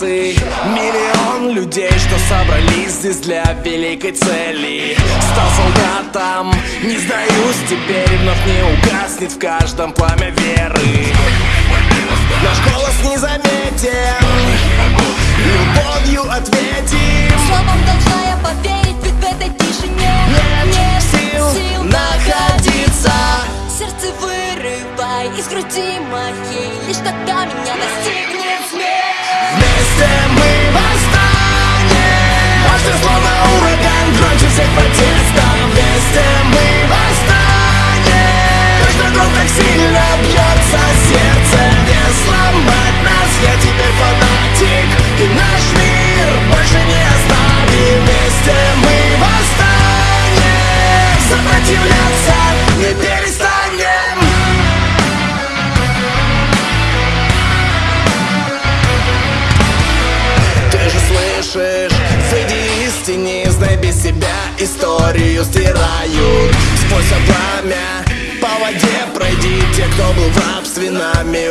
людей, что собрались здесь для великой цели. Стал солдатом, не сдаюсь теперь Вновь не угаснет в каждом пламя веры. Наш голос не заметен. Любовью ответим. Словом должна я поверить, ведь в этой тишине Нет сил находиться. Сердце вырывай из груди моей. Лишь тогда меня достигнет без себя историю стирают. Сквозь пламя по воде пройди Те, кто был в рабстве нами